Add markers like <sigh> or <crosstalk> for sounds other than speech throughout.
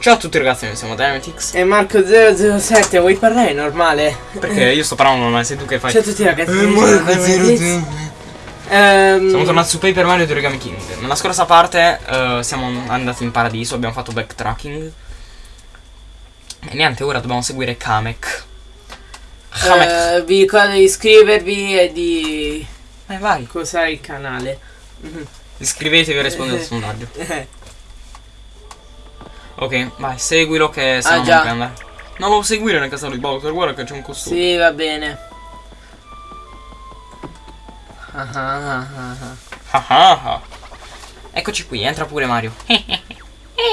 Ciao a tutti ragazzi, noi siamo Dynamitix. E Marco007, vuoi parlare normale? Perché io sto parlando normale, sei tu che fai. Ciao a tutti ragazzi. Eh, noi siamo Dynamitix. Ehm, Siamo tornati su Paper Mario di Origami King. Nella scorsa parte eh, siamo andati in paradiso, abbiamo fatto backtracking. E niente, ora dobbiamo seguire Kamek. Kamek. eh, vi ricordo di iscrivervi e di Eh, vai. cos'è il canale. Iscrivetevi e rispondete al Eh. sondaggio. Eh, Ok, vai, seguilo che se Ah, già. non lo seguire nel castello di Bowser, guarda che c'è un costume. sì, va bene. Ah, ah, ah. Eccoci qui, entra pure Mario.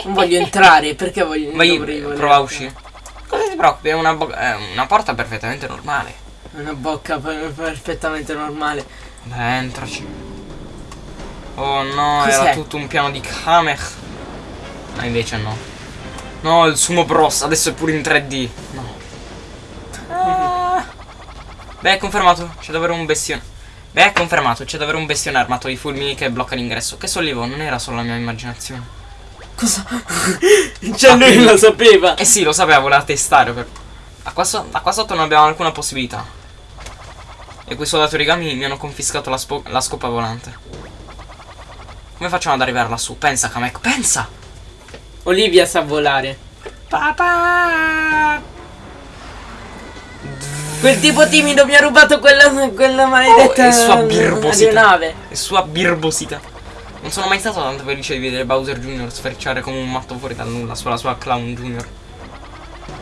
Non voglio entrare, perché voglio Vai, dovrei voler- prova a uscire. Cosa ti preoccupi? È una, è una porta perfettamente normale. Una bocca per- perfettamente normale. Beh, entraci. Oh no, era tutto un piano di Kamek. Ma invece no. No, il Sumo Bros, adesso è pure in 3D. No. Ah. Beh, è confermato, c'è davvero un bestione. Beh, è confermato, c'è davvero un bestione armato di fulmini che blocca l'ingresso. Che sollievo, non era solo la mia immaginazione. Cosa? <laughs> cioè lui quindi- lo sapeva. Eh sì, lo sapeva, voleva testare. Per... A, qua so- a qua sotto non abbiamo alcuna possibilità. E quei soldati origami mi hanno confiscato la, la scopa volante. Come facciamo ad arrivare lassù? Pensa, Kamek, pensa! Olivia sa volare. Papà! Quel tipo timido mi ha rubato quella, quella maledetta Oh, e sua birbosità. aeronave. E sua birbosità. Non sono mai stato tanto felice di vedere Bowser Jr. sferciare come un matto fuori dal nulla sulla sua Clown Jr.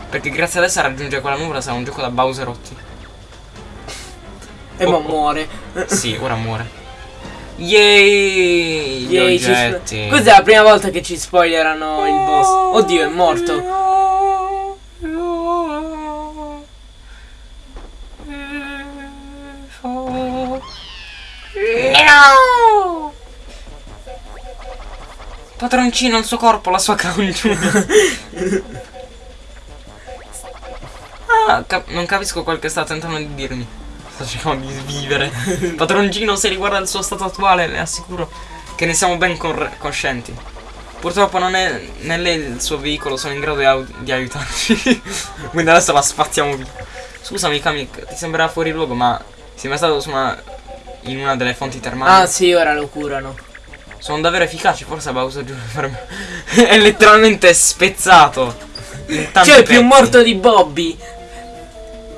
Perché grazie ad essa raggiungere quella nuvola sarà un gioco da Bowserotti. E Oh, mo oh. muore. Sì, ora muore. Yay! Yay, ci spo- Cos'è la prima volta che ci spoilerano il boss? Oddio, è morto. No! Padroncino, il suo corpo, la sua Junior. <laughs> ah, cap- non capisco quel che sta tentando di dirmi. Sta cercando di vivere. <laughs> Padroncino, se riguarda il suo stato attuale, le assicuro che ne siamo ben coscienti. Purtroppo non è né lei il suo veicolo sono in grado di, di aiutarci. <laughs> Quindi adesso la spazziamo via. Scusami, Kamik, ti sembrerà fuori luogo, ma sei mai stato su una, in una delle fonti termali? Ah sì, ora lo curano. Sono davvero efficaci, forse Bowser Jr. per me. <laughs> è letteralmente spezzato. Cioè, è più pezzi. morto di Bobby.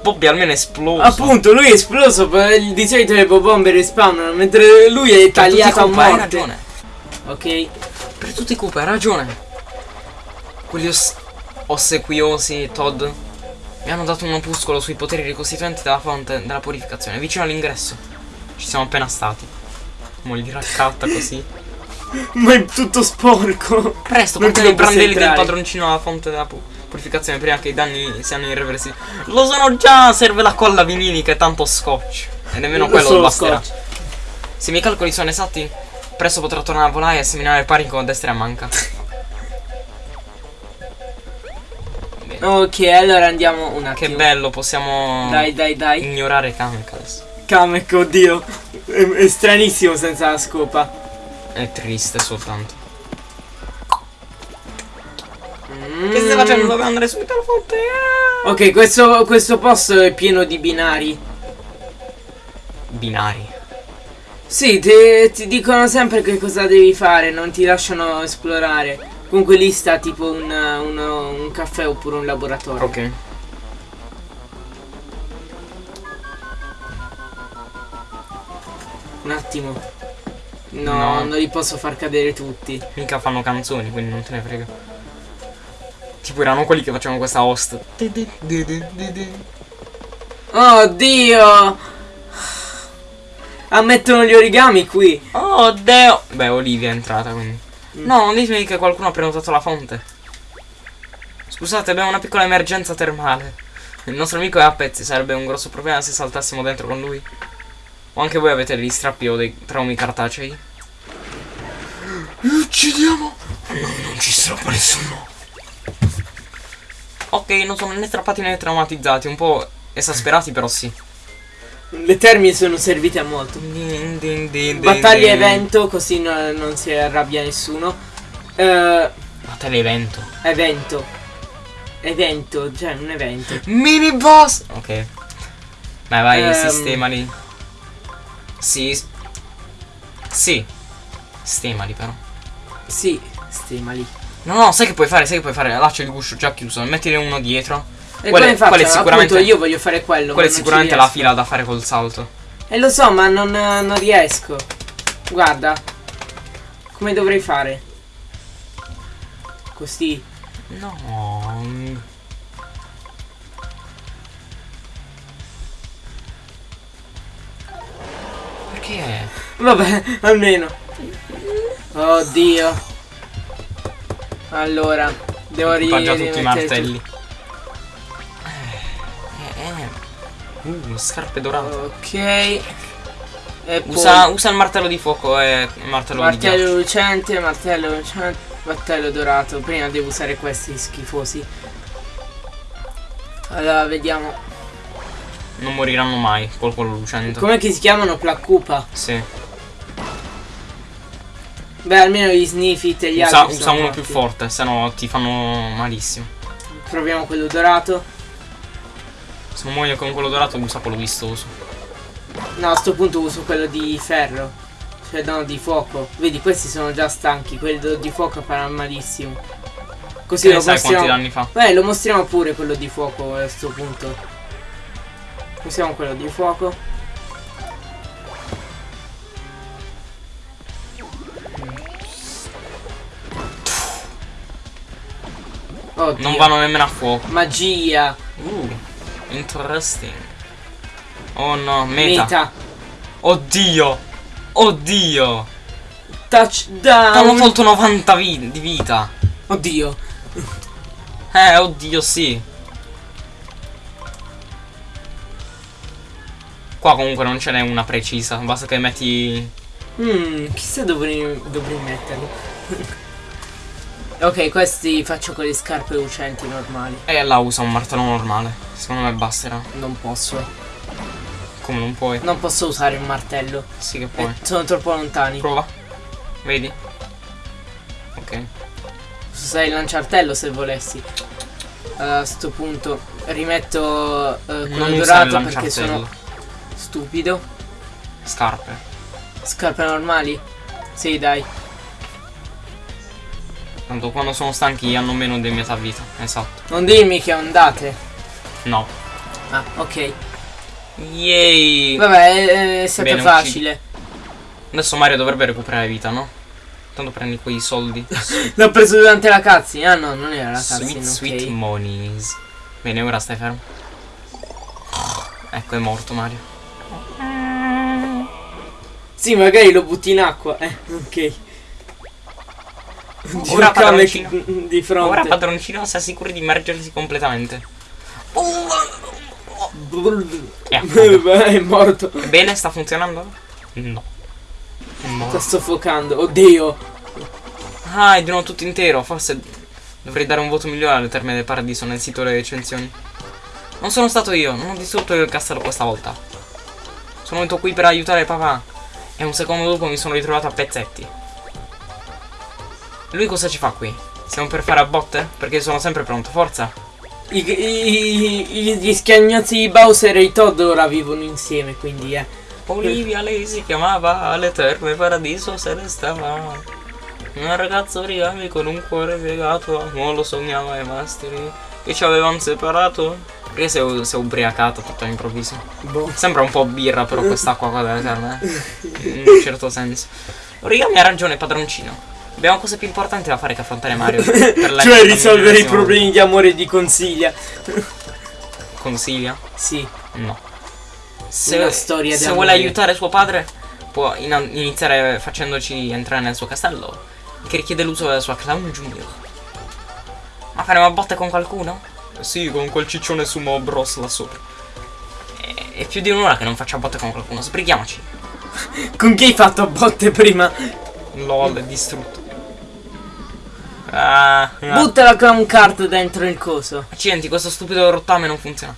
Bobby almeno è esploso. Appunto, lui è esploso. Di solito le bombe respawnano, mentre lui è tagliato a Koopa, hai morte. ragione. Ok. Per tutti i Koopa, hai ragione. Quelli os- ossequiosi Todd mi hanno dato un opuscolo sui poteri ricostituenti della fonte della purificazione, vicino all'ingresso. Ci siamo appena stati. Mo li raccatta così. <laughs> Ma è tutto sporco. Presto, portiamo i brandelli del padroncino alla fonte della pu- purificazione prima che i danni siano irreversibili. Lo sono già, serve la colla vinica e tanto scotch. E nemmeno quello Solo basterà. scotch. Se i miei calcoli sono esatti, presto potrò tornare a volare e seminare panico a destra e a manca. <laughs> Ok, allora andiamo un Che attimo. bello, possiamo Dai, dai, dai. ignorare Kamek adesso. Kamek, oddio. È, è stranissimo senza la scopa. È triste soltanto. Mm. Che stai facendo? Dovevo andare subito alla fonte. Ah! Ok, questo, questo posto è pieno di binari. Binari. Sì, te- ti dicono sempre che cosa devi fare, non ti lasciano esplorare. Comunque lì sta tipo un, uno- un caffè oppure un laboratorio. Ok. Un attimo. No, No. non li posso far cadere tutti. Mica fanno canzoni, quindi non te ne frega. Tipo erano quelli che facevano questa host. Oh Dio! Ammettono gli origami qui. Oh Dio! Beh, Olivia è entrata quindi. No, non ditemi che qualcuno ha prenotato la fonte. Scusate, abbiamo una piccola emergenza termale. Il nostro amico è a pezzi, sarebbe un grosso problema se saltassimo dentro con lui. O anche voi avete degli strappi o dei traumi cartacei? Li uccidiamo! No, non ci strappa nessuno. Ok, non sono né strappati né traumatizzati, un po' esasperati però sì. Le termini sono servite a molto. Din, din, din, Battaglia evento, così no- non si arrabbia nessuno. Ma te l'evento. Evento. Evento, cioè un evento. Mini boss! Ok. Vai, vai, Ehm. sistemali. Sì. Sì. Sistemali però. Sì, stimali. No, no, sai che puoi fare? Sai che puoi fare? Là c'è il guscio già chiuso. Mettine uno dietro. E come faccio? quella è sicuramente- Appunto, io voglio fare quello. Quella è sicuramente la fila da fare col salto. E lo so, ma non, non riesco. Guarda. Come dovrei fare? Così. No. Perché? Vabbè, <laughs> almeno. Oddio. Allora, devo rimettere tutti i martelli. Eh, eh. Uh, scarpe dorate. Ok. Usa, usa il martello di fuoco e il martello, martello lucente, martello lucente, martello dorato. Prima devo usare questi schifosi. Allora, vediamo. Non moriranno mai col quello lucente. Com'è che si chiamano Placcupa? Sì. Beh, almeno gli Sniffit e gli Usa, altri usa uno morti. più forte, se no ti fanno malissimo. Proviamo quello dorato. Se non muoio con quello dorato, usa quello vistoso. No, a sto punto uso quello di ferro. Cioè, no, di fuoco. Vedi, questi sono già stanchi. Quello di fuoco farà malissimo. Così Che lo sai quanti danni fa? Beh, lo mostriamo pure quello di fuoco a sto punto. Usiamo quello di fuoco. Oddio. Non vanno nemmeno a fuoco. Magia. Uh, interesting. Oh no, meta. Meta. Oddio. Oddio. Touchdown. Hanno tolto 90 vi- di vita. Oddio. Eh, oddio, sì. Qua comunque non ce n'è una precisa. Basta che metti. Hmm, chissà dove dovrei metterlo. <laughs> ok, questi faccio con le scarpe lucenti normali. E là usa un martello normale. Secondo me basterà. Non posso. Come non puoi? Non posso usare un martello. Sì che Eh, puoi. sono troppo lontani. Prova. Vedi? Ok. Posso usare il lanciartello se volessi. Allora, a sto punto rimetto eh, quello il dorato perché sono stupido. Scarpe. Scarpe normali? Sì, dai. Tanto quando sono stanchi hanno meno di metà vita. Esatto. Non dirmi che ondate. No. Ah, ok. Yay! Vabbè, è, stato Bene, facile. Adesso Mario dovrebbe recuperare vita, no? Tanto prendi quei soldi. <laughs> L'ho preso durante la cutscene. Ah no, non era la cutscene, sweet, sweet monies. Bene, ora stai fermo. Ecco, è morto Mario. Sì, magari lo butti in acqua. Eh, ok. Ora padroncino. di fronte. Ora padroncino si assicuri di immergersi completamente. E affoga. <laughs> è morto. Bene, sta funzionando? No. Sta soffocando. Oddio. Ah, è di nuovo tutto intero. Forse dovrei dare un voto migliore al termine del paradiso nel sito delle recensioni. Non sono stato io, non ho distrutto il castello questa volta. Sono venuto qui per aiutare papà. E un secondo dopo mi sono ritrovato a pezzetti. Lui cosa ci fa qui? Stiamo per fare a botte? Perché sono sempre pronto, forza. I, i- i- gli schiagnazzi di Bowser e i Todd ora vivono insieme, quindi eh. Olivia lei si chiamava all'eterno paradiso se ne stava. Un ragazzo origami con un cuore piegato, non lo sognava ai masteri. Che ci avevano separato. Perché si è, si è ubriacata tutto all'improvviso. Boh. Sembra un po' birra però <laughs> quest'acqua qua dell'eterno, eh. In un certo senso. Origami ha ragione, padroncino. Abbiamo cose più importanti da fare che affrontare Mario. per <laughs> la cioè risolvere i problemi di amore di consiglia. Consiglia? Sì. No. Una Se, storia se vuole aiutare suo padre, può in- iniziare facendoci entrare nel suo castello, che richiede l'uso della sua Clown Junior. Ma faremo a botte con qualcuno? Sì, con quel ciccione sumo bros là sopra. È, è più di un'ora che non faccio a botte con qualcuno, sbrighiamoci. <laughs> Con chi hai fatto botte prima? LOL, è distrutto. Ah, ah. Butta la clown card dentro il coso. Accidenti, questo stupido rottame non funziona.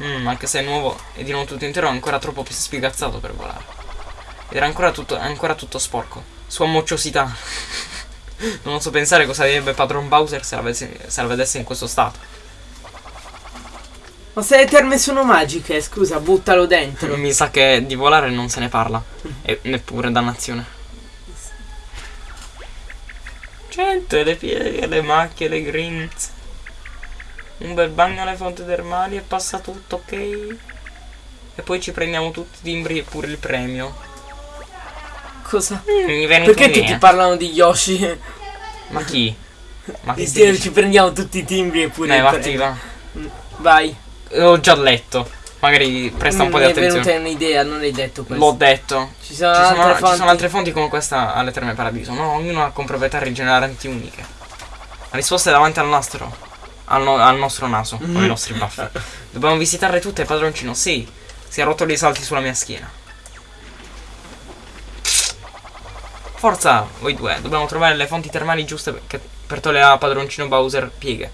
Mm, anche se è nuovo e di nuovo tutto intero è ancora troppo più spiegazzato per volare. Ed era ancora tutto, ancora tutto sporco. Sua mocciosità. <laughs> Non oso pensare cosa direbbe padron Bowser se la, vedesse, se la vedesse in questo stato. Ma se le terme sono magiche, scusa, buttalo dentro. Mi sa che di volare non se ne parla. E neppure dannazione. Gente, le pieghe, le macchie, le grinze. Un bel bagno alle fonti termali e passa tutto, ok? E poi ci prendiamo tutti i timbri e pure il premio. Cosa? Mm, Perché tutti parlano di Yoshi? Ma chi? Ma dici? ci prendiamo tutti i timbri e pure Dai, il vatti premio. là. Vai. Ho già letto. Magari presta un po' di Mi è venuta attenzione. un'idea, non hai detto questo. L'ho detto. Ci sono Ci sono, altre ci fonti. sono altre fonti come questa alle Terme Paradiso. No, ognuno ha con proprietà rigeneranti uniche. La risposta è davanti al nostro. Al, no- al nostro naso, con Mm. i nostri baffi. Dobbiamo visitarle tutte, padroncino. Sì. Si è rotto dei salti sulla mia schiena. Forza, voi due. Dobbiamo trovare le fonti termali giuste per, togliere a padroncino Bowser pieghe,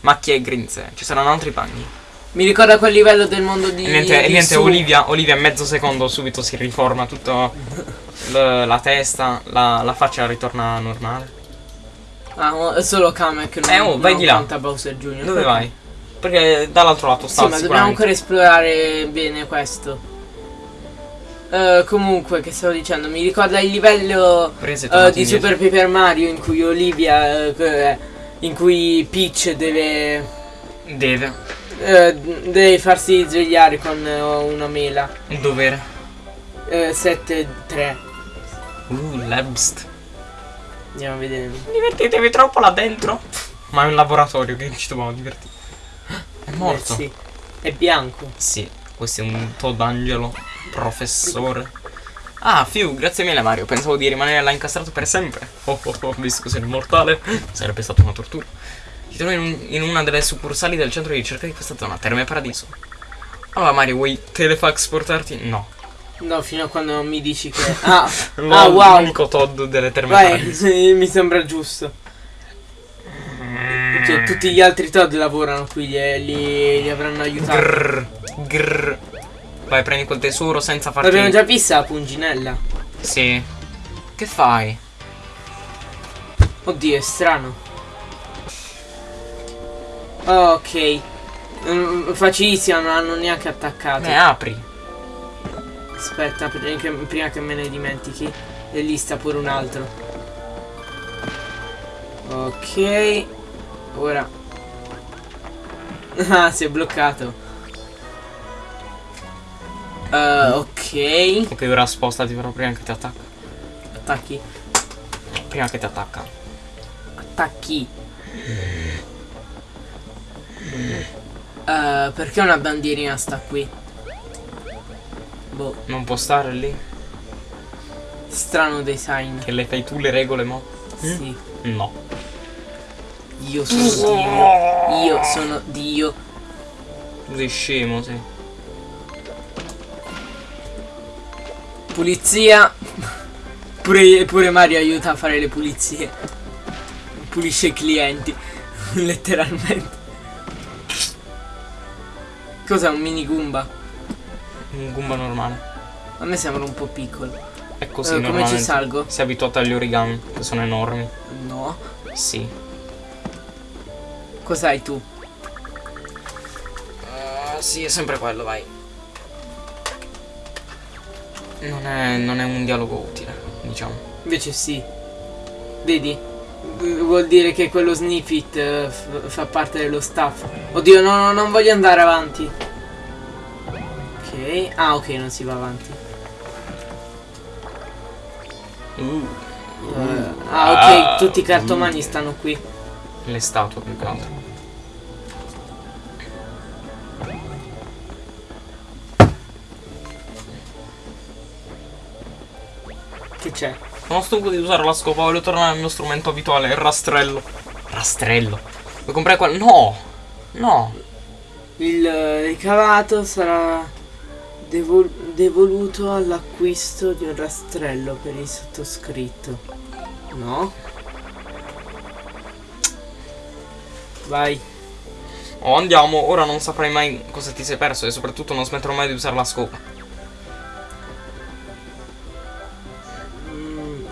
macchie e grinze. Ci saranno altri bagni. Mi ricorda quel livello del mondo di. E niente, di niente. Olivia, Olivia mezzo secondo subito si riforma tutta l- la testa, la, la faccia ritorna normale. Ah, è solo Kamek non, Eh, oh, vai non di là. Bowser Jr. Dove vai? Perché dall'altro lato Sì, sta ma dobbiamo ancora esplorare bene questo. Eh, comunque, che stavo dicendo, mi ricorda il livello tornato di? Super Paper Mario in cui Olivia. che- in cui Peach deve. Deve. Eh, deve farsi svegliare con eh, una mela. Un dovere. Eh, 7-3. Uh, Labst. Andiamo a vedere. Divertitevi troppo là dentro. Ma è un laboratorio che ci dobbiamo divertire. È morto. Eh, sì. È bianco. Sì, questo è un Todd Angelo, professore. Ah, Fiu, grazie mille Mario. Pensavo di rimanere là incastrato per sempre. Oh oh oh, visto che sei immortale, sarebbe stata una tortura. Ti trovo in, un- in una delle succursali del centro di ricerca di questa zona, Terme Paradiso. Allora Mario, vuoi telefax portarti? No. No, fino a quando non mi dici che. <laughs> Ah, ah wow. L'unico Todd delle Terme Vai, Paradiso. <laughs> mi sembra giusto. Cioè, tutti gli altri Todd lavorano qui, li, li, li avranno aiutato. Grrr, grrr. Vai, prendi quel tesoro senza farti... L'abbiamo già vista la punginella. Sì. Che fai? Oddio, è strano. Ok. Mm, facilissima, non hanno neanche attaccato. Ne apri. Aspetta, prima che, me ne dimentichi. E lì sta pure un altro. Ok. Ora. <laughs> Ah, si è bloccato. Eh, ok. Ok, ora spostati però prima che ti attacca. Attacchi. Prima che ti attacca. Attacchi. Eh, perché una bandierina sta qui? Boh, Non può stare lì? strano design. Che le fai tu le regole, mo? Sì. No. Io sono Dio. Io sono Dio. Tu sei scemo, sì. Pulizia. Pure, pure Mario aiuta a fare le pulizie. Pulisce i clienti. <laughs> Letteralmente. Cos'è un mini Goomba? Un Goomba normale. A me sembra un po' piccolo. È così Eh, come ci salgo? Sei abituato agli origami, che sono enormi. No. Sì. Cos'hai tu? Uh, sì, è sempre quello, vai. Non è, non è un dialogo utile, diciamo. Invece sì. Vedi? Vuol dire che quello Sniffit eh, fa parte dello staff. Oddio, no, no, non voglio andare avanti. Ok. Ah, ok, non si va avanti. Uh, Eh, ah, ok, tutti i cartomani stanno qui. le statue più che altro. Che c'è? Sono stanco di usare la scopa, voglio tornare al mio strumento abituale, il rastrello. Rastrello? Vuoi comprare quello? No! No! Il eh, ricavato sarà devol- devoluto all'acquisto di un rastrello per il sottoscritto. No? Vai. Oh, andiamo, ora non saprai mai cosa ti sei perso e soprattutto non smetterò mai di usare la scopa.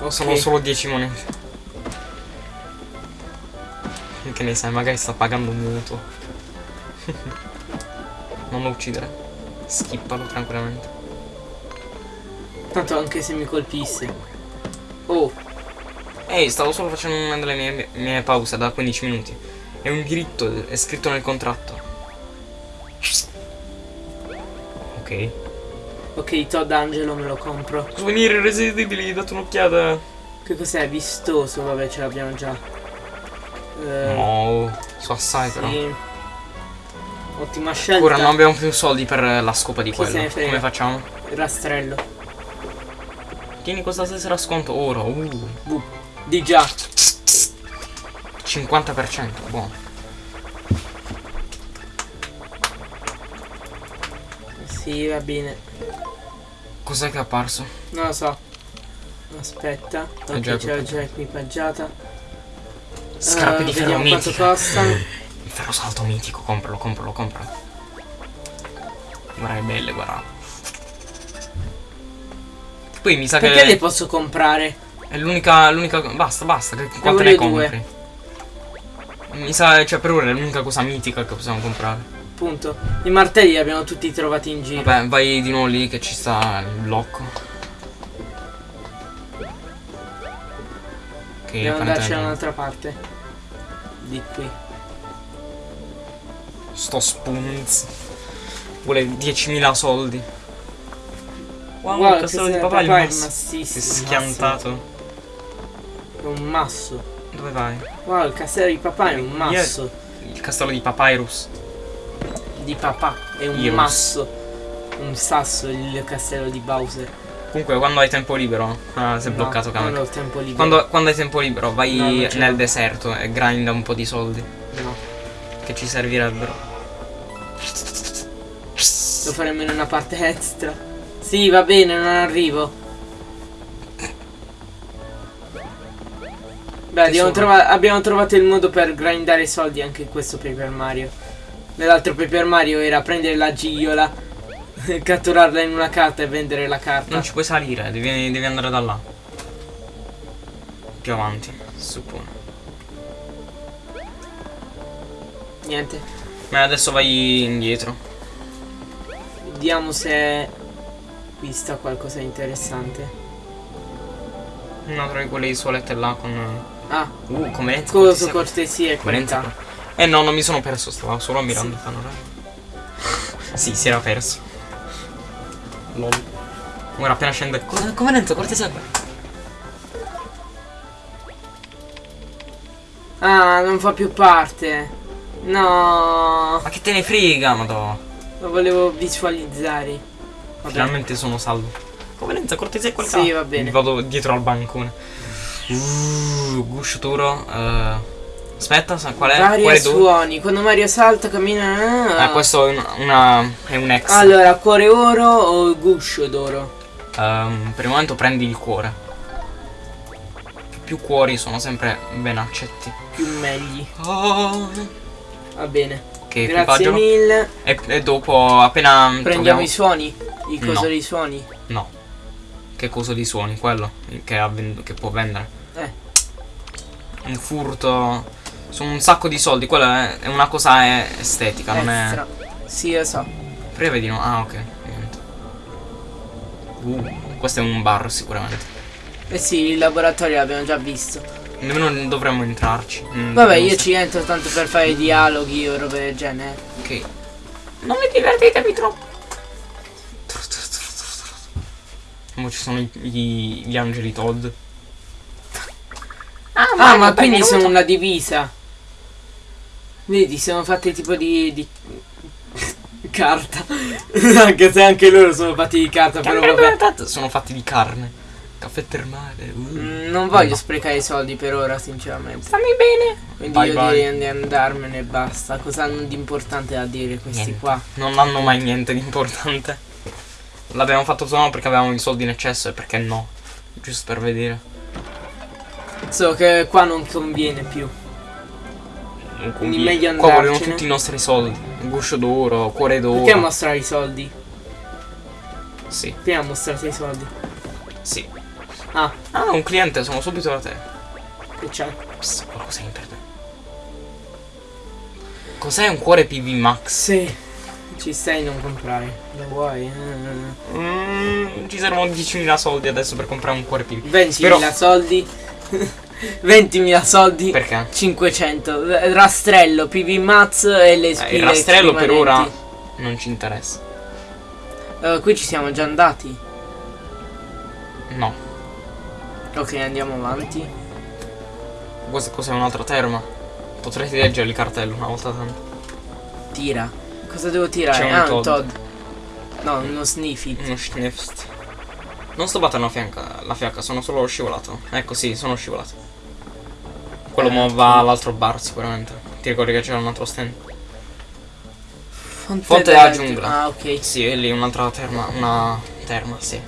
Ok. Sono solo 10 monete. Che ne sai, magari sta pagando un mutuo. <laughs> non lo uccidere. Skippalo tranquillamente. Tanto anche se mi colpisse. Oh, Ehi, stavo solo facendo una delle mie, mie pause da 15 minuti. È un diritto, è scritto nel contratto. Ok. Ok, Todd Angelo me lo compro. Souvenir irresistibili, date un'occhiata. Che cos'è? Vistoso, vabbè, ce l'abbiamo già. Eh, No, so assai però. sì. Ottima scelta. Ora non abbiamo più soldi per la scopa di Chi quello. Come facciamo? Rastrello. Tieni questa tessera a sconto ora. Uh. Di già. 50%, buono. Sì, va bene. Cos'è che è apparso? Non lo so. Aspetta. Ok, c'è tutto. già equipaggiata. Scarpe Eh, di ferro Vediamo quanto mitico. costano. <laughs> Il ferro salto mitico, compralo, compralo, compralo. Guarda che belle, guarda. Poi mi sa Perché che le posso comprare? è l'unica, l'unica... Basta, basta, quante ne due. compri? Mi sa, cioè per ora è l'unica cosa mitica che possiamo comprare. Appunto. I martelli li abbiamo tutti trovati in giro. Vabbè, vai di nuovo lì che ci sta il blocco. Ok, Dobbiamo andarci da un'altra parte. Di qui. Sto spunz. Vuole 10.000 soldi. Wow, Guarda, il castello che di papà papà è massissimo, Si è schiantato. È un masso. Dove vai? Wow, il castello di papà è un Io- masso. Il castello di Papyrus. Di papà. È un Irus. masso. Un sasso il castello di Bowser. Comunque, quando hai tempo libero. Ah, si è No, bloccato Non Kamek. ho tempo libero. Quando, quando hai tempo libero, vai No, non nel deserto e grinda un po' di soldi. No. Che ci servirebbero. Lo faremo in una parte extra. Sì, va bene, non arrivo. Beh, abbiamo, trova- abbiamo trovato il modo per grindare i soldi anche in questo Paper Mario. Nell'altro Paper Mario era prendere la gigiola, <laughs> catturarla in una carta e vendere la carta. Non ci puoi salire, devi, devi andare da là. Più avanti, suppongo. Niente. Ma adesso vai indietro. Vediamo se qui sta qualcosa di interessante. Una tra quelle isolette là con. Ah, Uh, come? coso cortesia e qualità. Eh no, non mi sono perso, stavo solo ammirando il panorama. <laughs> Sì, si era perso. Lol. Ora appena scende. Come, come lento, cortesia qua. Ah, non fa più parte. No, Ma che te ne frega, madò. lo volevo visualizzare. Vabbè. Finalmente sono salvo. Come lento, cortesia qua. Sì, va bene. Vado dietro al bancone. Uh, Gush duro. eh, aspetta, sa qual è? Vari d'oro. suoni. Quando Mario salta, cammina. Ah, questo è una, una- è un ex. Allora, cuore oro o guscio d'oro? Ehm, per il momento prendi il cuore. Più cuori sono sempre ben accetti. Più meglio. Oh, Va bene. che Grazie mille. E, e dopo appena Prendiamo troviamo- i suoni. I No. coso dei suoni. No. Che cosa di suoni? Quello che, ha che può vendere. Eh. Un furto. Sono un sacco di soldi. Quella è, una cosa estetica, non è. Extra. Sì, lo so. Prevedi no? Ah, ok. Niente. Uh, questo è un bar sicuramente. Eh sì, il laboratorio l'abbiamo già visto. Nemmeno dovremmo entrarci. Mm, Vabbè, io sta- ci entro tanto per fare dialoghi o robe del genere. Ok. Non mi divertitevi troppo. Mo ci sono i- gli, gli angeli Todd. Ah, ma quindi sono una divisa. Vedi, sono fatte tipo di. di... <laughs> carta. <laughs> anche se anche loro sono fatti di carta, però vabbè. Sono fatti di carne. Caffè termale. uh. Mm, Non voglio sprecare i soldi per ora, sinceramente. Stammi bene. Quindi Bye io bye. direi di andarmene e basta. Cosa hanno di importante da dire questi Niente. qua? Non hanno mai niente di importante. L'abbiamo fatto solo perché avevamo i soldi in eccesso e perché no. Giusto per vedere. So che qua non conviene più. Non Quindi conviene. meglio Qua vogliono andarcene. tutti i nostri soldi. Guscio d'oro, cuore d'oro. Perché mostrare i soldi? Sì, Prima mostrate i soldi. sì. Ah, Ah, un cliente, sono subito da te. che c'è? Psst, qualcosa in per te. Cos'è un cuore PV Max? Sì. Ci stai non comprare. Lo vuoi? Mm, ci servono 10.000 soldi adesso per comprare un cuore PV. 20.000 Però- soldi. <laughs> 20.000 soldi. Perché? 500. R- Rastrello, PV Mats e le Eh, spine il rastrello per ora non ci interessa. Eh, qui ci siamo già andati. No. Ok, andiamo avanti. Questa cos'è un'altra terma? Potresti leggere il cartello una volta tanto. Tira. Cosa devo tirare? Un ah, Todd. un Todd. No, uno Sniffit. Uno schnefst. Non sto battendo la fianca, la fiacca, sono solo scivolato. Ecco sì, sono scivolato. Quello Eh, va all'altro bar sicuramente. Ti ricordi che c'era un altro stand? Fonte, Fonte della giungla. Ah, ok. Sì, è lì un'altra terma, una terma, sì.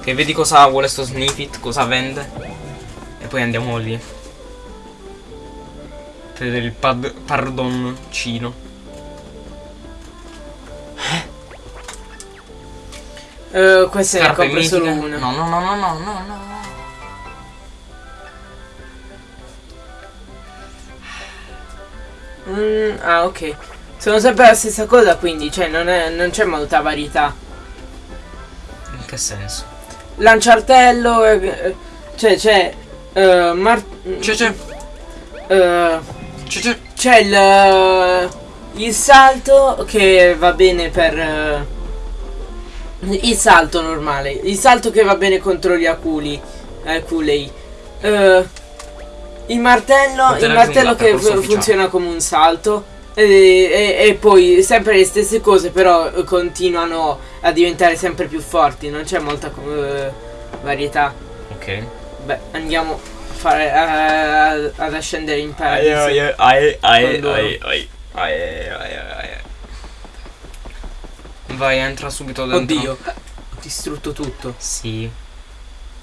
Che vedi cosa vuole sto snippet, cosa vende. E poi andiamo lì. Per il pad pardoncino. Eh, questa ne Scarpe compro solo una. No, no, no, no, no, no, no. Mm, ah, ok. Sono sempre la stessa cosa, quindi, cioè, non, è- non c'è molta varietà. In che senso? Lanciartello, eh, eh, cioè, c'è. mar- C'è, c'è, c'è, c'è. il. Il salto che va bene per. eh, il salto normale. Il salto che va bene contro gli aculi. Aculei. Eh, il martello. Il martello che funziona come un salto. E, e- e poi sempre le stesse cose, però eh, continuano a diventare sempre più forti. Non c'è molta eh, varietà. Ok. Beh, andiamo a fare, a- ad ascendere in paradiso. ai, ai, ai, loro. ai, ai, ai, ai, ai. Vai, entra subito dentro. Oddio, ho distrutto tutto. Sì.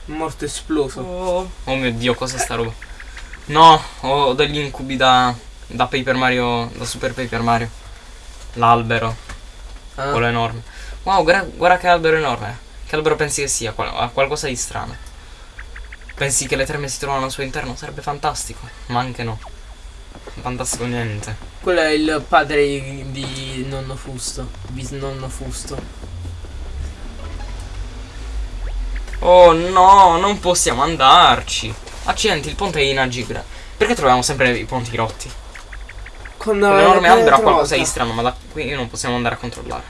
Morto esploso. Oh. oh mio dio, cos'è sta roba? No, ho degli incubi da, da Paper Mario, da Super Paper Mario. L'albero, Ah, quello enorme. Wow, guarda, guarda che albero enorme. Che albero pensi che sia? Qual- ha qualcosa di strano. Pensi che le terme si trovano al suo interno? Sarebbe fantastico. Ma anche no. Fantastico niente. quello è il padre di, nonno Fusto. Bisnonno Fusto. Oh no, non possiamo andarci. Accidenti, il ponte è inagibile. Perché troviamo sempre i ponti rotti? Con L'enorme albero qualcosa di strano, ma da qui non possiamo andare a controllare.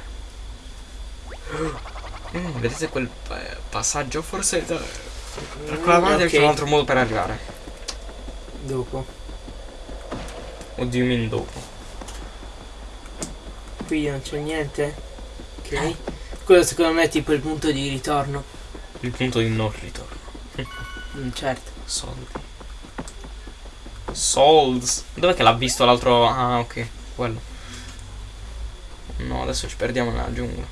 Mm, vedete quel pa- passaggio? Forse da, da quella parte ok. c'è un altro modo per arrivare. Dopo. O you mean dopo? Qui non c'è niente. Ok. Quello secondo me è tipo il punto di ritorno. Il punto di non ritorno. Mm, certo. Soldi. Souls. Dov'è che l'ha visto l'altro? Ah, ok. Quello. No, adesso ci perdiamo nella giungla.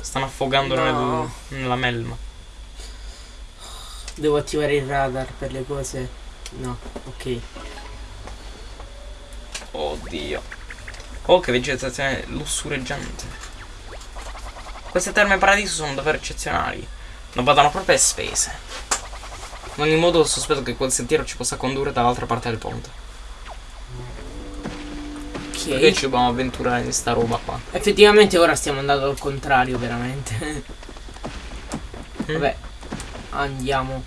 Stanno affogando No. nel- nella melma. Devo attivare il radar per le cose. No, ok. Oddio. Oh, che vegetazione lussureggiante. Queste terme paradiso sono davvero eccezionali. Non vadano proprio a spese. In ogni modo sospetto che quel sentiero ci possa condurre dall'altra parte del ponte. Perché Ok. ci dobbiamo avventurare in sta roba qua. Effettivamente ora stiamo andando al contrario, veramente. <laughs> Vabbè. Andiamo.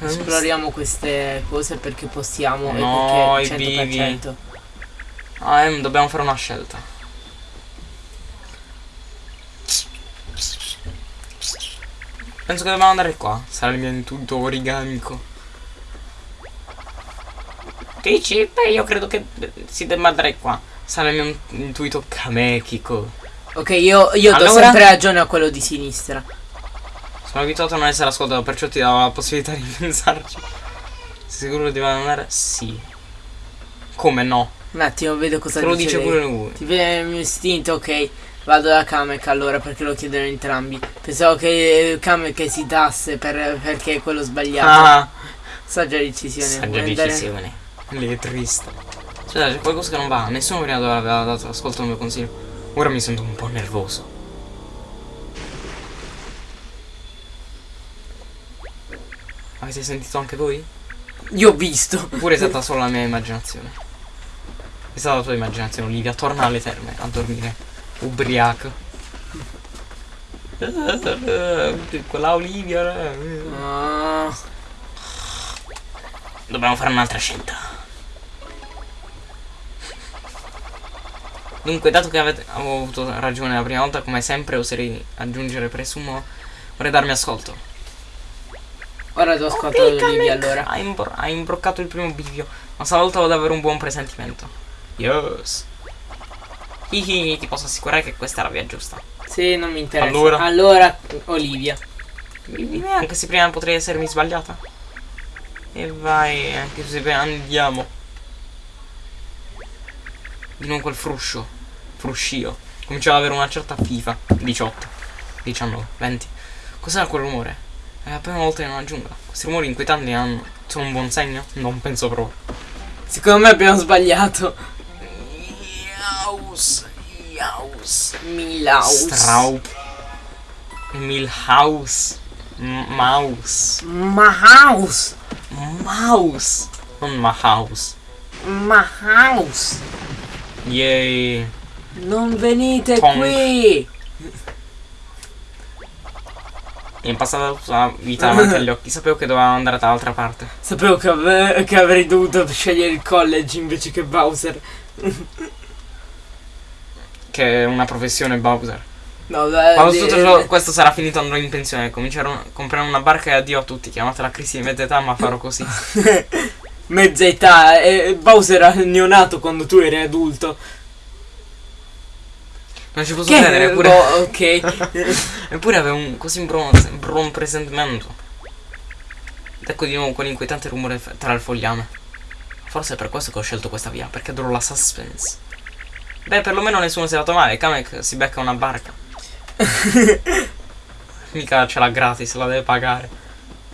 Esploriamo queste cose perché possiamo No, e i perché bivi. 100%. Ah, em, dobbiamo fare una scelta. Penso che dobbiamo andare qua. Sarà il mio intuito origamico. Dici? Beh, io credo che si debba andare qua. Sarà il mio intuito kamekico. Ok, io, io do Allora? sempre ragione a quello di sinistra. Sono abituato a non essere ascoltato, perciò ti do la possibilità di <laughs> pensarci. Sei sicuro di andare? Sì. Come no? Un attimo, vedo cosa Te lo dice lei. pure lui. Ti viene il mio istinto, ok. Vado da Kamek allora perché lo chiedono entrambi. Pensavo che Kamek esitasse per, perché è quello sbagliato. Ah, Saggia decisione. saggia Vuoi andare- decisione. Letrista. Cioè, c'è qualcosa che non va. Nessuno prima aveva dato ascolto al mio consiglio. Ora mi sento un po' nervoso. Avete sentito anche voi? Io ho visto. Oppure è stata solo la mia immaginazione? È stata la tua immaginazione, Olivia. Torna alle terme a dormire. Ubriaco. Quella Olivia. eh. Dobbiamo fare un'altra scelta. Dunque, dato che avete, avevo avuto ragione la prima volta, come sempre oserei aggiungere presumo, vorrei darmi ascolto. ora ti ascolto Olivia allora. Hai, imbro- hai imbroccato il primo bivio, ma stavolta ho davvero un buon presentimento. Yes. Hihi, ti posso assicurare che questa è la via giusta. Sì, non mi interessa. Allora? Allora, Olivia. Anche se prima potrei essermi sbagliata. E vai, anche se andiamo. Di nuovo quel fruscio. Fruscio. Cominciava ad avere una certa FIFA. 18, 19, 20. Cos'era quel rumore? È la prima volta in una giungla. Questi rumori inquietanti hanno. sono un buon segno? Non penso proprio. Secondo me abbiamo sbagliato. Yaus. Yaus. Milaus. Straup. Milhouse. M- Mouse. Mahaus. Mouse. Non Mahouse. Mahaus. Yay. Non venite Tonk. qui. In passato la vita davanti agli occhi. Sapevo che dovevamo andare dall'altra parte. Sapevo che, ave- che avrei dovuto scegliere il college invece che Bowser. <laughs> Che è una professione Bowser. No, dai. Quando tutto ciò- questo sarà finito andrò in pensione. Comincerò a comprare una barca e addio a tutti. Chiamatela crisi di mezza età, ma farò così. <laughs> Mezza età. E Bowser era neonato quando tu eri adulto. Non ci posso Che? credere. Eppure, boh, <laughs> ok. <laughs> eppure avevo un così buon, buon presentimento. Ed ecco di nuovo quell'inquietante rumore tra il fogliame. Forse è per questo che ho scelto questa via, perché adoro la suspense. Beh, perlomeno nessuno si è dato male. Kamek si becca una barca. <laughs> Mica ce l'ha gratis, la deve pagare.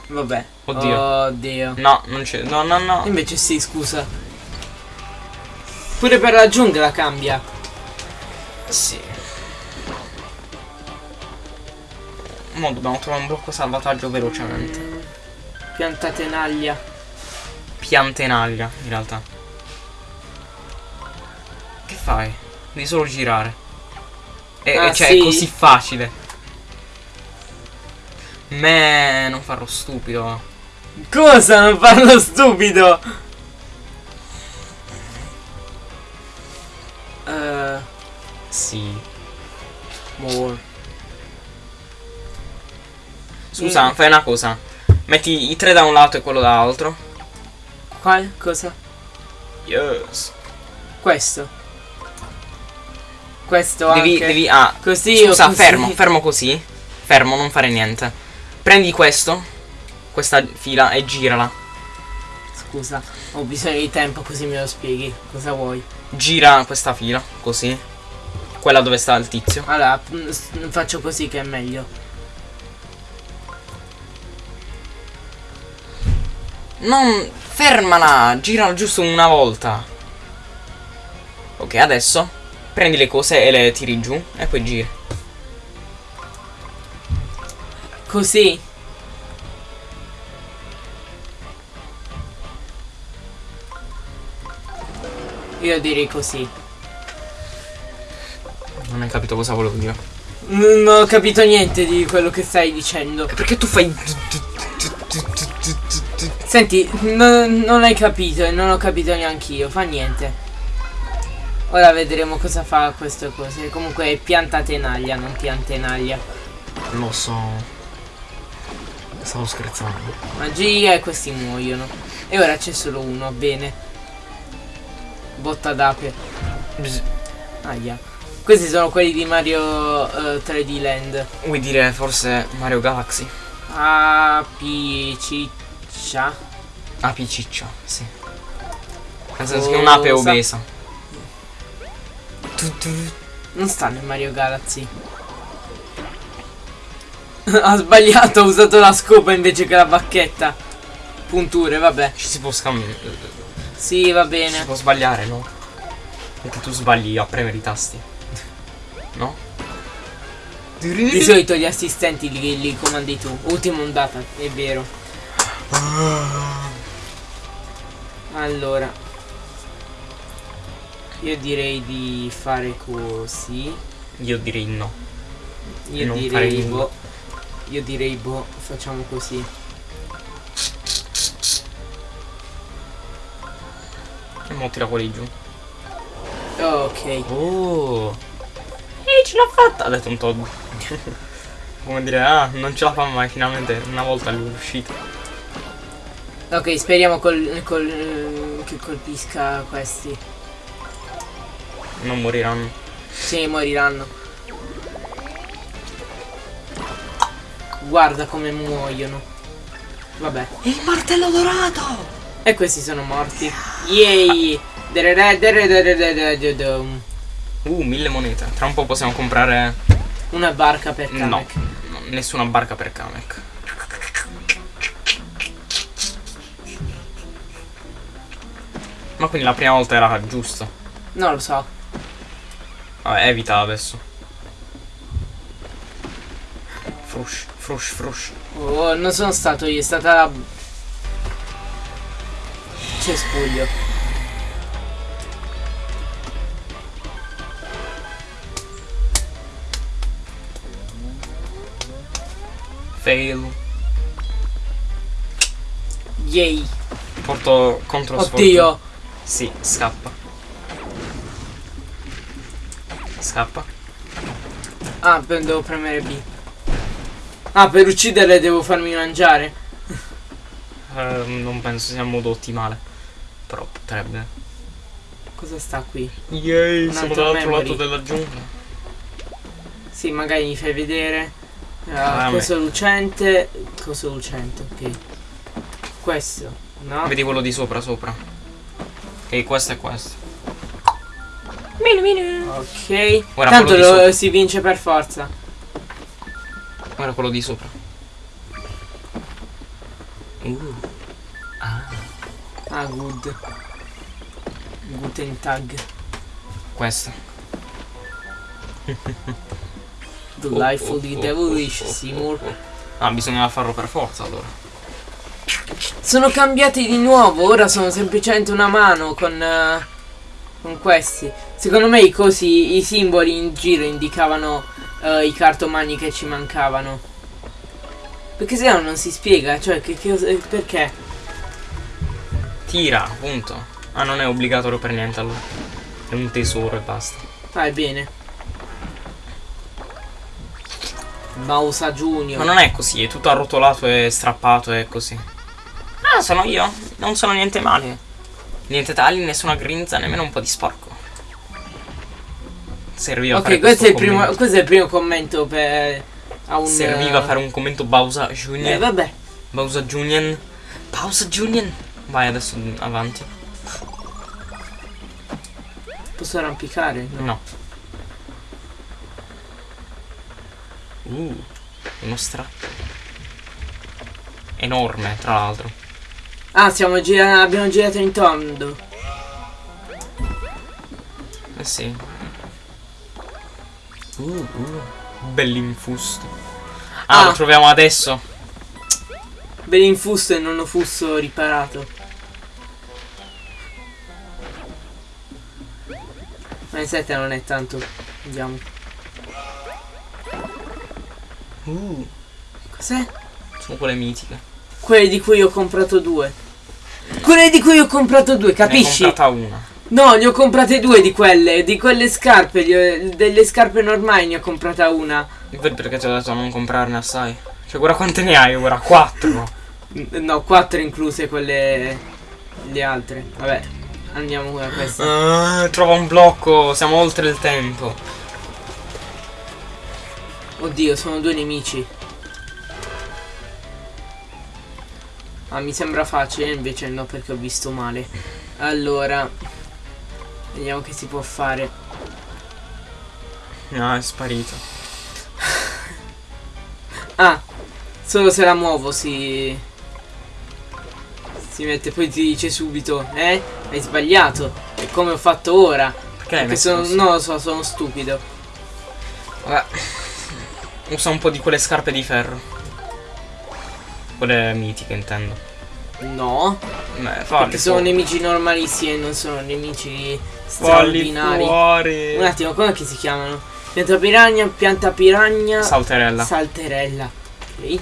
Vabbè. Oddio. Oddio. No, non c'è. No, no, no. Invece sì, scusa. Pure per la giungla cambia. Sì. Mo dobbiamo trovare un blocco salvataggio velocemente. Pianta tenaglia. Piante in aria, in realtà. Che fai? Devi solo girare. E, Ah, cioè, sì? è così facile. Me, non farò stupido. Cosa? Non parlo stupido. Eh, Sì. more. Scusa, Mm. fai una cosa. Metti i tre da un lato e quello dall'altro. Qual? Cosa? Yes. Questo. Questo Devi, anche. devi, ah, Così Scusa, così? fermo, fermo così. Fermo, non fare niente. Prendi questo, questa fila e girala. Scusa, ho bisogno di tempo così me lo spieghi. Cosa vuoi? Gira questa fila, così. Quella dove sta il tizio. Allora, mm, s- faccio così che è meglio. Non fermala, girala giusto una volta. Ok, adesso prendi le cose e le tiri giù e poi giri. Così? Io direi così. Non hai capito cosa volevo dire. Non ho capito niente di quello che stai dicendo. Perché tu fai Senti, non- non hai capito e non ho capito neanche io, fa niente. Ora vedremo cosa fa queste cose. Comunque è pianta tenaglia, non piantenaglia. Lo so. Stavo scherzando. Magia e questi muoiono. E ora c'è solo uno, bene. Botta d'ape. Aia. Questi sono quelli di Mario eh, 3D Land. Vuoi dire forse Mario Galaxy? Apiciccia. Api ciccia, sì. Nel senso che un'ape obesa. Tu, tu. Non sta nel Mario Galaxy. <laughs> ha sbagliato, ha usato la scopa invece che la bacchetta. Punture, vabbè. Ci si può scambiare. Sì, va Si bene. può sbagliare, no? Perché tu sbagli a premere i tasti. No? Di solito gli assistenti li, li comandi tu. Ultima ondata, è vero. Allora. Io direi di fare così. Io direi no. Io Non direi boh. Io direi boh, facciamo così. E mo tira quelli giù. Ok. Oh! E ce l'ha fatta! Ha detto un Todd. <laughs> Come dire, ah, non ce la fa mai, finalmente una volta lui è uscito. Ok, speriamo col, col, eh, che colpisca questi. Non moriranno. Sì, moriranno. Guarda come muoiono. Vabbè. Il martello dorato! E questi sono morti. Yay! Uh, mille monete. Tra un po' possiamo comprare. Una barca per No, Kamek. no, nessuna barca per Kamek. Ma quindi la prima volta era giusto. Non lo so. Vabbè, evita adesso. Frush, frush, frush. Oh, non sono stato io, è stata... Cespuglio. Fail. Yay. Porto contro sfortuna. Oddio. Sì, scappa. Scappa. Ah, devo premere B. Ah, per ucciderle devo farmi mangiare. <laughs> Eh, non penso sia il modo ottimale. Però potrebbe. Cosa sta qui? Yay, Un siamo altro dall'altro lato della giungla. Sì, magari mi fai vedere. Ah, Ah, coso lucente. Coso lucente, ok. Questo, no? Vedi quello di sopra, sopra. E questo è questo. Ok. Ora Tanto lo- si vince per forza. Guarda quello di sopra. Uh. Ah, Ah, good. Guten Tag. questo. Delightfully Oh, oh, oh, devilish, oh, oh, Seymour. oh. Ah, bisognava farlo per forza allora. Sono cambiati di nuovo, ora sono semplicemente una mano con, eh, con questi. Secondo me i cosi, i simboli in giro indicavano eh, i cartomani che ci mancavano. Perché se no non si spiega, cioè che, che cosa- perché? Tira, punto. Ah, non è obbligatorio per niente allora. È un tesoro e basta. Fai bene. Bausa Junior. Ma non è così, è tutto arrotolato e strappato e così. Ah, sono io. Non sono niente male. Niente tagli, nessuna grinza, nemmeno un po' di sporco. Serviva a fare Ok, questo è, il questo primo, questo è il primo commento per a un Serviva a fare un commento Bausa Junior. Eh vabbè. Bausa Junior. Bausa Junior. Vai adesso avanti. Posso arrampicare? No. No. Uh, uno strappo. Enorme, tra l'altro. Ah, siamo gira- abbiamo girato in tondo. Eh sì. Uh, uh. Bell'infusto. Ah, Ah. lo troviamo adesso. Ben infusto e non ho fusto riparato. Ma in 7 non è tanto. Vediamo. Uh, Cos'è? sono quelle mitiche. Quelle di cui ho comprato due. Quelle di cui ho comprato due, Ne ho capisci? comprata una. No, ne ho comprate due di quelle. Di quelle scarpe. ho- delle scarpe normali ne ho comprata una. Vedi perché ti ho detto non comprarne assai? Cioè, guarda quante ne hai ora? Quattro. No, quattro incluse quelle. Le altre. Vabbè, andiamo con questa. Ah, trova un blocco, siamo oltre il tempo. Oddio, sono due nemici. Ah, mi sembra facile, invece no, perché ho visto male. Allora, vediamo che si può fare. No, è sparito. <laughs> Ah, solo se la muovo si... Si mette, poi ti dice subito, eh? Hai sbagliato. È come ho fatto ora. Perché Perché sono, così? non lo so, sono stupido. Vabbè. Usa un po' di quelle scarpe di ferro. Quelle mitiche intendo. No, Beh, falli perché sono nemici normalissimi e non sono nemici straordinari. fuori. Un attimo, come che si chiamano? Pianta piranha, pianta piranha, Salterella. salterella. Ok.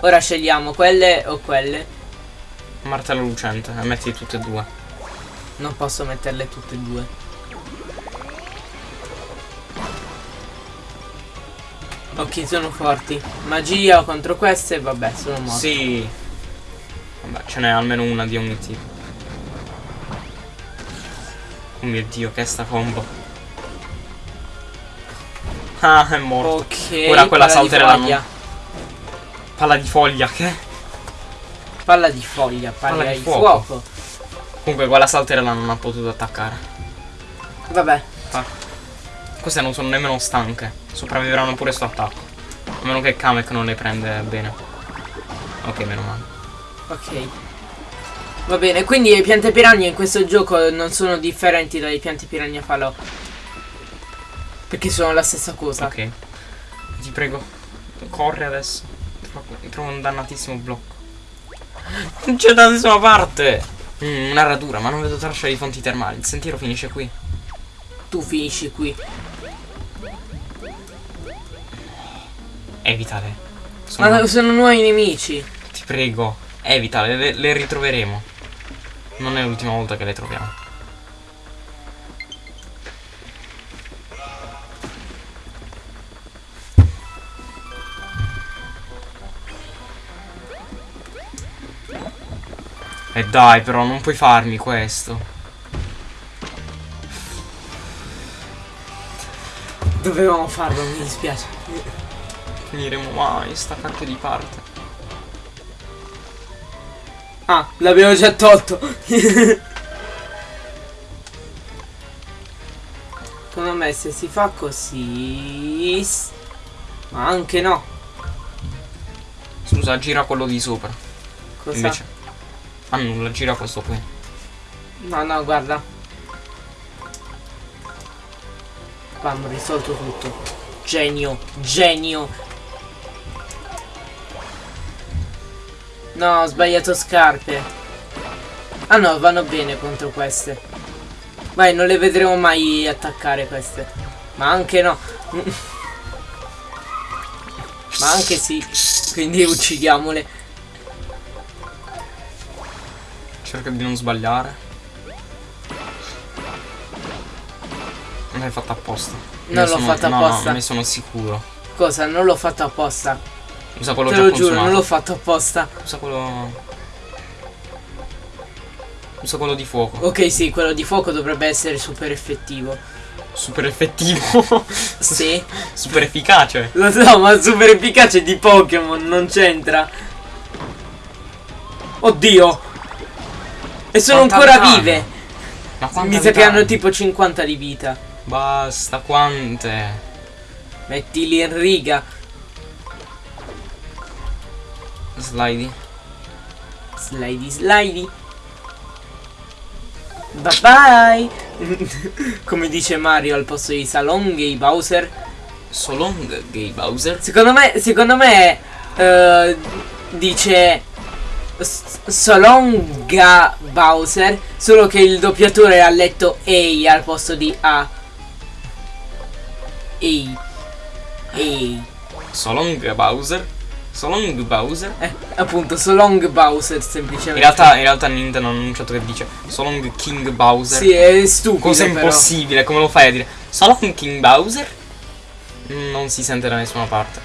Ora scegliamo quelle o quelle. Martello lucente. E metti tutte e due. Non posso metterle tutte e due. Ok, sono forti. Magia contro queste, vabbè, sono morti. Sì. Vabbè, ce n'è almeno una di ogni tipo. Oh mio dio, che è sta combo. Ah, è morto. Ok. Ora quella non- foglia. Palla di foglia, che? Palla di foglia, palla, Palla di di fuoco. fuoco. Comunque quella salterella non ha potuto attaccare. Vabbè. Queste non sono nemmeno stanche. Sopravviveranno pure sto attacco. A meno che Kamek non le prende bene. Ok, meno male. Ok. Va bene, quindi le piante piranha in questo gioco non sono differenti dalle piante piranha falò. Perché sono la stessa cosa. Ok. Ti prego. Corri adesso. Trovo, un dannatissimo blocco. Non c'è da nessuna parte. Mm, una radura, ma non vedo traccia di fonti termali. Il sentiero finisce qui. Tu finisci qui. Evitale. Sono- Ma sono nuovi nemici. Ti prego, evitale, le, le ritroveremo. Non è l'ultima volta che le troviamo. E dai, però non puoi farmi questo. Dovevamo farlo, mi dispiace. Finiremo mai sta cacchio di parte. Ah, l'abbiamo già tolto. Secondo me se si fa così... Ma anche no. Scusa, gira quello di sopra. Cosa? Invece. Ah nulla, gira questo qui. No, no, guarda. Abbiamo risolto tutto. Genio, genio. No, ho sbagliato scarpe. Ah no, vanno bene contro queste. Vai, non le vedremo mai attaccare queste. Ma anche no. Ma anche sì. Quindi uccidiamole. Cerca di non sbagliare. Non l'hai fatta apposta. Non l'ho fatta no, apposta. No, ne sono sicuro. Cosa? Non l'ho fatto apposta. Usa quello Te già lo giuro, consumato. non l'ho fatto apposta. Usa quello. Usa quello di fuoco. Ok, sì, quello di fuoco dovrebbe essere super effettivo. Super effettivo. <laughs> Sì. <laughs> Super efficace. Lo so, ma super efficace di Pokémon non c'entra. Oddio. E sono Quanta ancora vita vive. Mi sa che hanno? tipo 50 di vita. Basta, quante? Mettili in riga. Slidey. Slidey, slidey. Bye bye. <laughs> Come dice Mario al posto di Salonghi Bowser. So long, gay Bowser. Secondo me, secondo me eh, dice S- Solonga Bowser, solo che il doppiatore ha letto Ehi al posto di A. Ehi. Ehi. So long, Bowser. So long, Bowser. Eh, appunto, Solong Bowser In semplicemente. realtà, in realtà Nintendo ha annunciato che dice So long, King Bowser. Sì, è stupido Cosa però. impossibile, come lo fai a dire? So long, King Bowser? Non si sente da nessuna parte.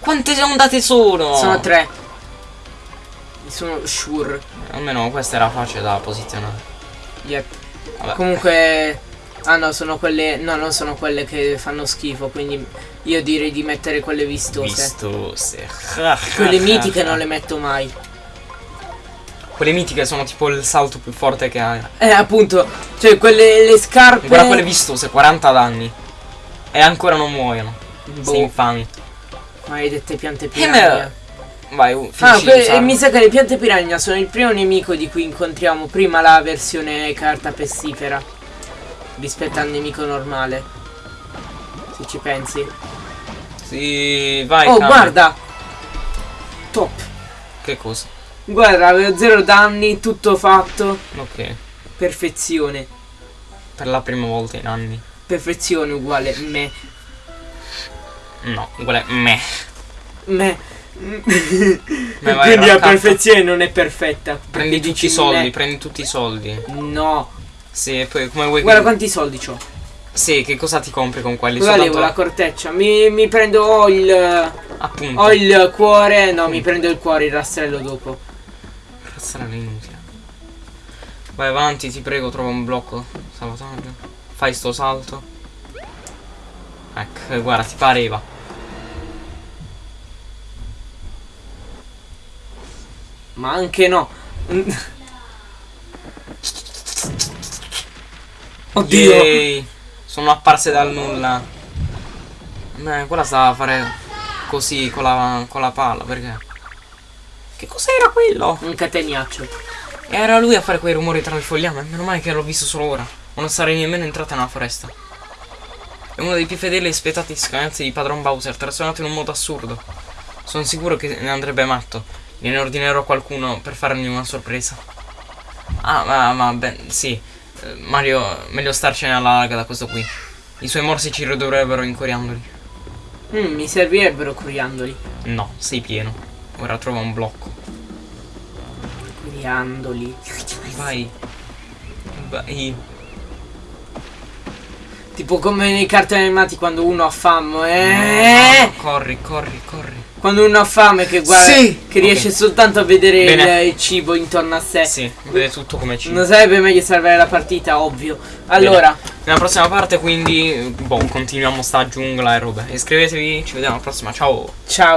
Quante ondate sono? Sono tre. Sono sure. Almeno questa era facile da posizionare. Yep. Vabbè. Comunque Ah no, sono quelle No, non sono quelle che fanno schifo, quindi io direi di mettere quelle vistose. Vistose. <laughs> Quelle mitiche non le metto mai. Quelle mitiche sono tipo il salto più forte che hai. Eh, appunto, cioè quelle le scarpe Guarda quelle vistose, 40 danni. E ancora non muoiono. Boh. Sei infami. maledette piante Eh, piranha. Vai, Ah, finisci que- di e usarlo. mi sa che le piante piranha sono il primo nemico di cui incontriamo prima la versione carta pestifera rispetto al nemico normale. Se ci pensi. Sì, vai. oh, Kame. guarda! Top. Che cosa? Guarda, avevo zero danni, tutto fatto. Ok. Perfezione. Per la prima volta in anni. Perfezione uguale me. No, uguale me. Me. Me Quindi la perfezione non è perfetta. Prendi tutti i soldi, me. prendi tutti i soldi. No. Sì, poi come vuoi Guarda quanti soldi ho. Sì, che cosa ti compri con quelli? Levo Soltanto- la corteccia? Mi, mi prendo ho il. Appunto. Ho il cuore. No, mi prendo il cuore, il rastrello dopo. Cazzarella inutile. Vai avanti, ti prego, trova un blocco. Salvataggio. Fai sto salto. Ecco, guarda, ti pareva. Ma anche no. <laughs> Oddio. Yay. Sono apparse dal nulla. Beh, quella stava a fare così con la, con la palla, perché? Che cos'era quello? Un cateniaccio. Era lui a fare quei rumori tra le fogliame. Meno male che l'ho visto solo ora. O non sarei nemmeno entrata nella foresta. È uno dei più fedeli e spietati scagnazzi di padron Bowser, trasformato in un modo assurdo. Sono sicuro che ne andrebbe matto. Gliene ordinerò qualcuno per fargli una sorpresa. Ah, ma, ma, ben, sì. Mario, meglio starcene alla larga da questo qui. I suoi morsi ci ridurrebbero incoriandoli. Mm, mi servirebbero coriandoli. No, sei pieno. Ora trova un blocco. Coriandoli. Vai. Vai. Tipo come nei cartoni animati quando uno ha fame. Eh? No, corri, corri, corri. Quando uno ha fame che guarda. Sì. Che riesce soltanto a vedere Bene. il, il cibo intorno a sé. Sì, vede tutto come ci. Non sarebbe meglio salvare la partita, ovvio. Allora, Nella prossima parte quindi, boh, continuiamo sta giungla e robe. Iscrivetevi, ci vediamo alla prossima, ciao! ciao.